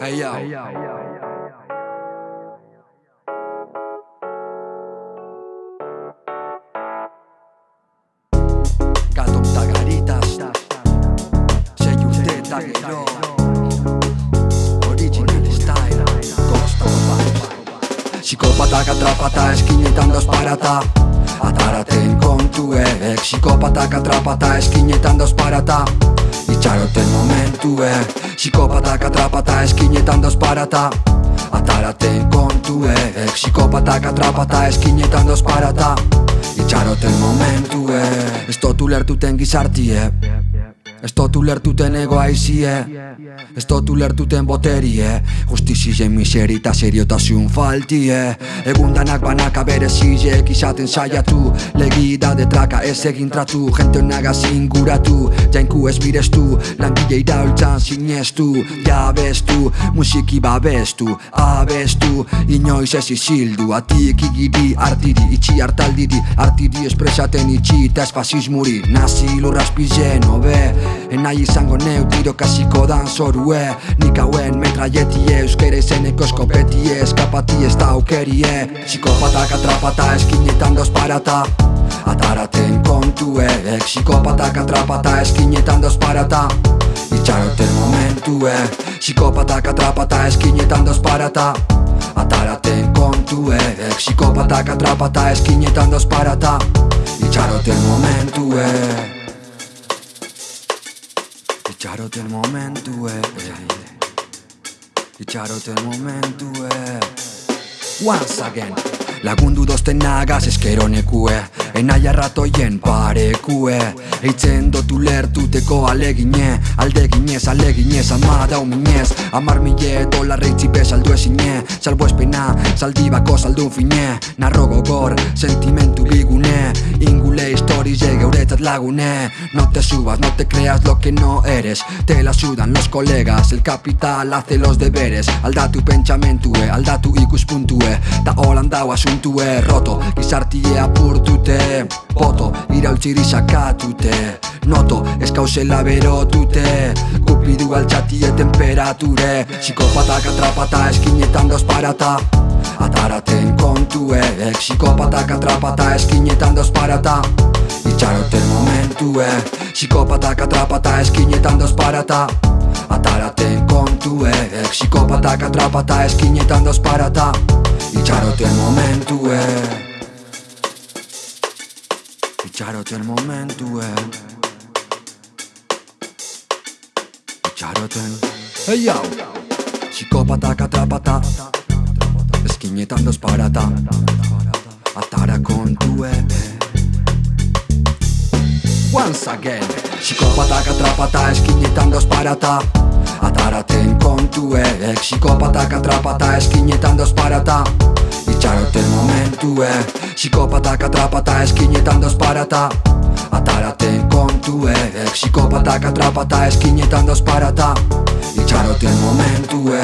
Hey yo. Gato eta garitas Sei urte eta gero Original style. Costa Psikopatak atrapata eskinetan dos parata. Ataraten kontuek Psikopatak atrapata eskinetan dos parata. Itxaroten momentuek Psikopatak atrapata eskinetan dos parata. Ataraten kontuek Psikopatak atrapata eskinetan dos parata. Itxaroten momentue Ez totu lertuten gizartie Ez totu lertuten ego aizie Ez totu lertuten boterie. Justizien miseri eta seriotasun faltie. Egundanak banaka bere zizek izaten saiatu. Legi da detraka ez egin tratu. Gente naga zinguratu. Jainku ez birestu Langile iraultzan sinestu. Jabestu Musiki babestu. Abestu. Inoiz ez izildu Atik igiri artiri Itxi hartaldiri. Artiri espresaten itxi Eta espazismuri Nazi lurraspizen obe Enai izango neu tiro kasiko dan zorue. Nik hauen metraietie Euskera izeneko eskopetie Eskapatie ez da aukerie. Psikopatak atrapata eskinetan dos parata. Ataraten kontuek Psikopatak atrapata eskinetan dos parata. Itxaroten momentuek Psikopatak atrapata eskinetan dos parata. Ataraten kontuek Psikopatak atrapata eskinetan dos parata. Itxaroten momentuek Itxaroten momentue Itxaroten momentue Once again. Lagundu dozten nagaz eskero nekue Enaia ratoien parekue Eitzen dotu lertuteko alegine Aldeginez, aleginez, ama dauminez Amar mile dolar reitzipe saldu ezine Salbo espena, saldibako saldun fine Narro gogor, sentimentu ligune Ingule historize geuretzat lagune. No te subas, no te creas lo que no eres. Te la sudan los colegas El capital hace los deberes. Aldatu pentsamentue, aldatu ikuspuntue. Ta holan dau asuntue roto. Gizartie apurtute Poto, iraultziri sakatute Noto, eskauzela berotute Kupidu altxatie temperature Psikopatak atrapata eskinetan dos parata. Ataraten kontuek Psikopatak atrapata eskinetan dos parata. Itxaroten momentuek Psikopatak atrapata eskinetan dos parata. Ataraten kontuek Psikopatak atrapata eskinetan dos parata. Itxaroten momentuek Itxaroten momentuek Itxaroten Hey yau Psikopatak atrapata. Eskinetan dos parata. Atara kontue. Once again. Psikopatak atrapata eskinetan dos parata. Ataraten kontue. Psikopatak atrapata eskinetan dos parata. Itxaroten momentue. Psikopatak atrapata eskinetan dos parata Ataraten kontue Psikopatak atrapata eskinetan dos parata. Itxaroten momentue